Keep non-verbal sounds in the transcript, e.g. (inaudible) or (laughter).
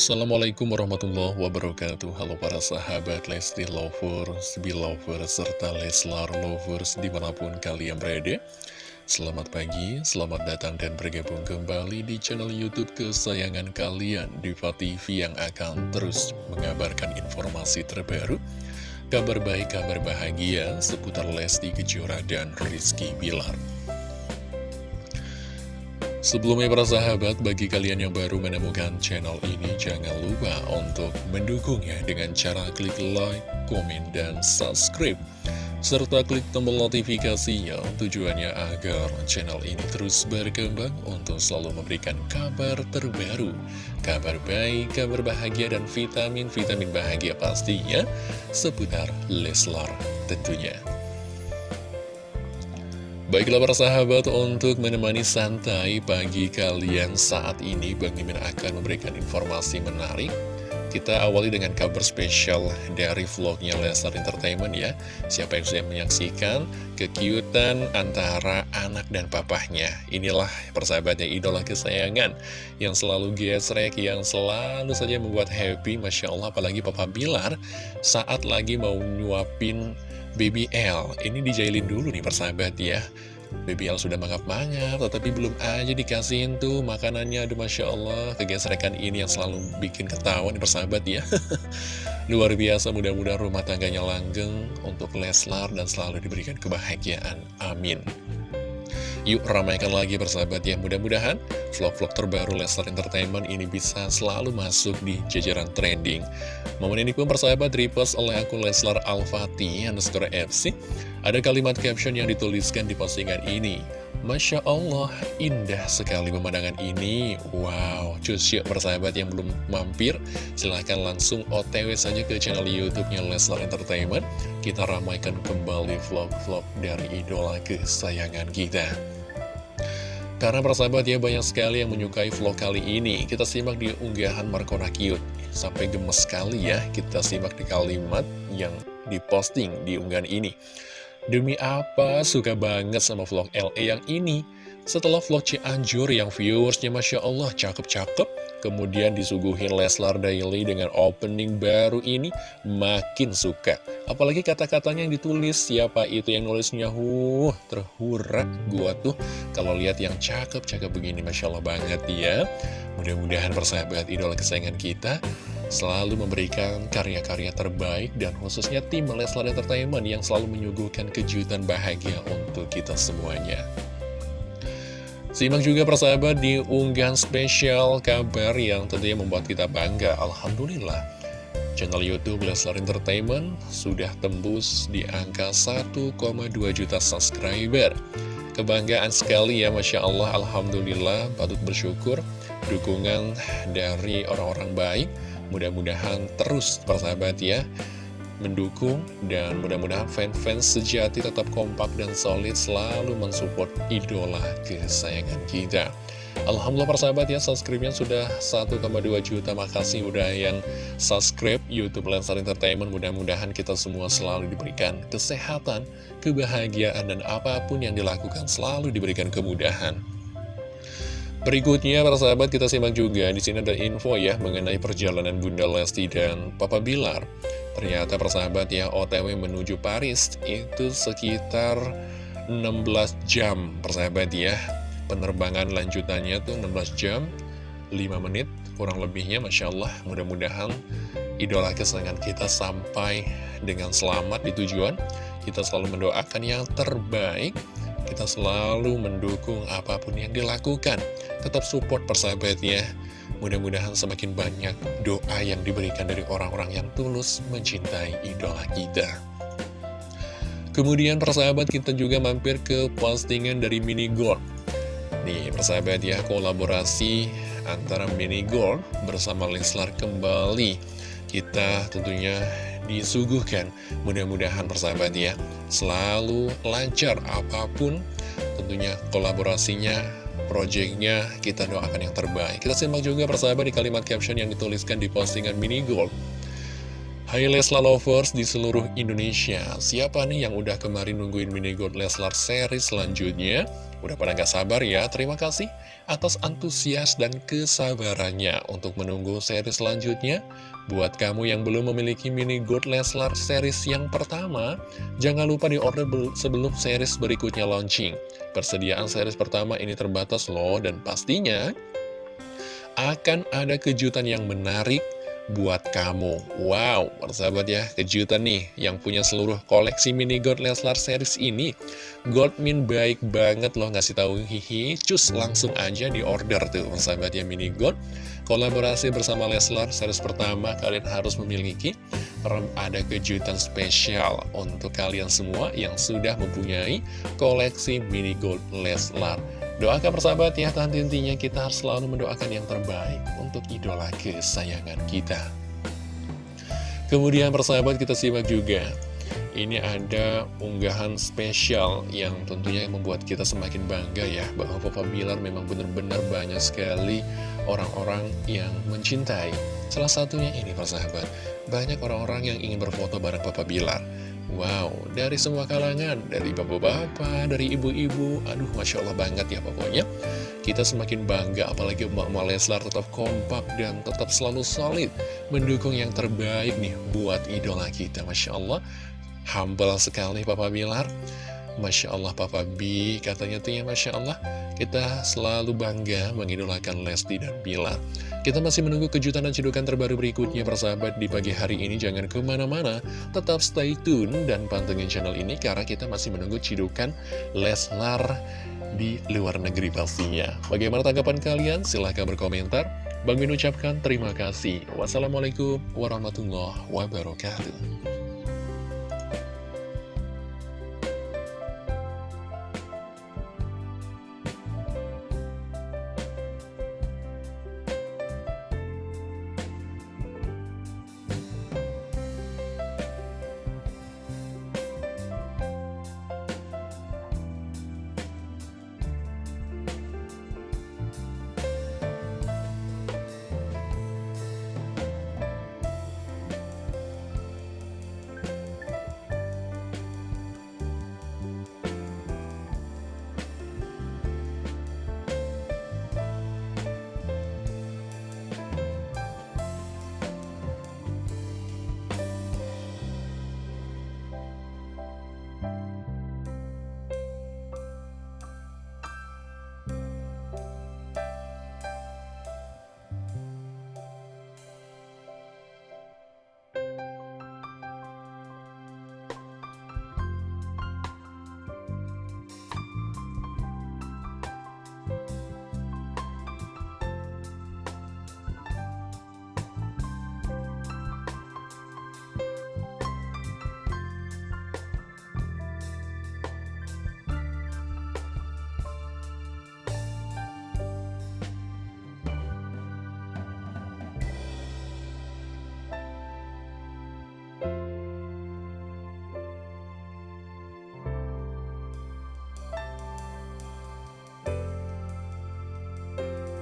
Assalamualaikum warahmatullahi wabarakatuh. Halo para sahabat Lesti Lovers, Belovers, serta Leslar Lovers di mana pun kalian berada. Selamat pagi, selamat datang dan bergabung kembali di channel Youtube kesayangan kalian Diva TV yang akan terus mengabarkan informasi terbaru Kabar baik, kabar bahagia seputar Lesti Kejora dan Rizky Bilar Sebelumnya para sahabat, bagi kalian yang baru menemukan channel ini, jangan lupa untuk mendukungnya dengan cara klik like, komen, dan subscribe. Serta klik tombol notifikasinya tujuannya agar channel ini terus berkembang untuk selalu memberikan kabar terbaru. Kabar baik, kabar bahagia, dan vitamin-vitamin bahagia pastinya seputar Leslar tentunya. Baiklah para sahabat, untuk menemani santai pagi kalian saat ini Bang Mimin akan memberikan informasi menarik. Kita awali dengan kabar spesial dari vlognya Lesar Entertainment ya. Siapa yang sudah menyaksikan kekiutan antara anak dan papahnya? Inilah persahabatnya idola kesayangan Yang selalu gesrek, yang selalu saja membuat happy Masya Allah. Apalagi Papa Bilar saat lagi mau nyuapin BBL Ini dijailin dulu nih persahabat ya. BBL sudah mangap-mangap Tetapi belum aja dikasihin tuh makanannya. Aduh Masya Allah kegesrekan ini yang selalu bikin ketawa nih persahabat ya. (laughs) Luar biasa mudah-mudahan rumah tangganya langgeng Untuk Leslar dan selalu diberikan kebahagiaan. Amin Yuk ramaikan lagi persahabat ya. Mudah-mudahan vlog-vlog terbaru Leslar Entertainment ini bisa selalu masuk di jajaran trending. Momen ini pun persahabat repost oleh akun Leslar Al-Fatih underscore FC Ada kalimat caption yang dituliskan di postingan ini Masya Allah, indah sekali pemandangan ini. Wow, cus yuk persahabat yang belum mampir Silahkan langsung otw saja ke channel youtube-nya Leslar Entertainment. Kita ramaikan kembali vlog-vlog dari idola kesayangan kita. Karena persahabat ya banyak sekali yang menyukai vlog kali ini. Kita simak di unggahan Markona Cute Sampai gemes sekali ya Kita simak di kalimat yang diposting di unggahan ini Demi apa suka banget sama vlog LE yang ini? Setelah vlog Cianjur yang viewersnya Masya Allah cakep-cakep, kemudian disuguhin Leslar Daily dengan opening baru ini, makin suka. Apalagi kata-katanya yang ditulis, siapa itu yang nulisnya, huh, terhurak gua tuh. Kalau lihat yang cakep-cakep begini, Masya Allah banget ya. Mudah-mudahan persahabat idola kesayangan kita selalu memberikan karya-karya terbaik dan khususnya tim Leslar Entertainment yang selalu menyuguhkan kejutan bahagia untuk kita semuanya. Simak juga persahabat di unggahan spesial kabar yang tentunya membuat kita bangga. Alhamdulillah, channel Youtube Leslar Entertainment sudah tembus di angka 1,2 juta subscriber. Kebanggaan sekali ya Masya Allah, Alhamdulillah, patut bersyukur dukungan dari orang-orang baik Mudah-mudahan terus persahabat ya mendukung dan mudah-mudahan fans-fans sejati tetap kompak dan solid selalu mensupport idola kesayangan kita. Alhamdulillah persahabat ya subscribe-nya sudah 1,2 juta. Makasih udah yang subscribe Youtube Lensar Entertainment. Mudah-mudahan kita semua selalu diberikan kesehatan, kebahagiaan dan apa pun yang dilakukan selalu diberikan kemudahan Berikutnya, para sahabat, kita simak juga. Di sini ada info ya mengenai perjalanan Bunda Lesti dan Papa Bilar. Ternyata, para sahabat, ya, OTW menuju Paris itu sekitar 16 jam, persahabat ya. Penerbangan lanjutannya tuh 16 jam, 5 menit, kurang lebihnya, Masya Allah. Mudah-mudahan idola kesenangan kita sampai dengan selamat di tujuan. Kita selalu mendoakan yang terbaik kita selalu mendukung apa pun yang dilakukan. Tetap support persahabatnya. Mudah-mudahan semakin banyak doa yang diberikan dari orang-orang yang tulus mencintai idola kita. Kemudian persahabat kita juga mampir ke postingan dari Mini Gold. Nih persahabat ya, kolaborasi antara Mini Gold bersama Leslar kembali. Kita tentunya disuguhkan. Mudah-mudahan persahabat ya, selalu lancar apa pun tentunya kolaborasinya, projectnya kita doakan yang terbaik. Kita simak juga persahabat di kalimat caption yang dituliskan di postingan Mini Gold. Hai Leslar Lovers di seluruh Indonesia Siapa nih yang udah kemarin nungguin mini God Leslar series selanjutnya? Udah pada gak sabar ya? Terima kasih atas antusias dan kesabarannya untuk menunggu series selanjutnya Buat kamu yang belum memiliki mini God Leslar series yang pertama Jangan lupa di order sebelum series berikutnya launching Persediaan series pertama ini terbatas loh Dan pastinya akan ada kejutan yang menarik buat kamu. Wow, persahabat ya, kejutan nih yang punya seluruh koleksi mini God Leslar series ini. Godmin baik banget loh ngasih tahu hihi Cus langsung aja di order tuh persahabat ya mini God. Kolaborasi bersama Leslar series pertama kalian harus memiliki. Ada kejutan spesial untuk kalian semua yang sudah mempunyai koleksi mini God Leslar Doakan persahabat ya, tahan intinya kita harus selalu mendoakan yang terbaik untuk idola kesayangan kita. Kemudian persahabat kita simak juga, ini ada unggahan spesial yang tentunya membuat kita semakin bangga ya, bahwa Papa Bilar memang benar-benar banyak sekali orang-orang yang mencintai. Salah satunya ini persahabat, banyak orang-orang yang ingin berfoto bareng Papa Bilar. Wow, dari semua kalangan, dari bapak-bapak, dari ibu-ibu, aduh Masya Allah banget ya pokoknya. Kita semakin bangga, apalagi Mbak Leslar tetap kompak dan tetap selalu solid, mendukung yang terbaik nih buat idola kita. Masya Allah, humble sekali Papa Bilar. Masya Allah Papa B katanya tuh ya Masya Allah kita selalu bangga mengidolakan Lesti dan Bilar kita masih menunggu kejutan dan cedukan terbaru berikutnya persahabat. Di pagi hari ini jangan ke mana-mana. Tetap stay tune dan pantengin channel ini karena kita masih menunggu cedukan Leslar di luar negeri pastinya. Bagaimana tanggapan kalian? Silahkan berkomentar. Bang Min ucapkan terima kasih. Wassalamualaikum warahmatullahi wabarakatuh